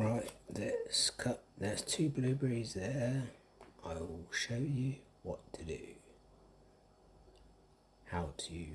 Right, let's cut. There's two blueberries there. I will show you what to do. How to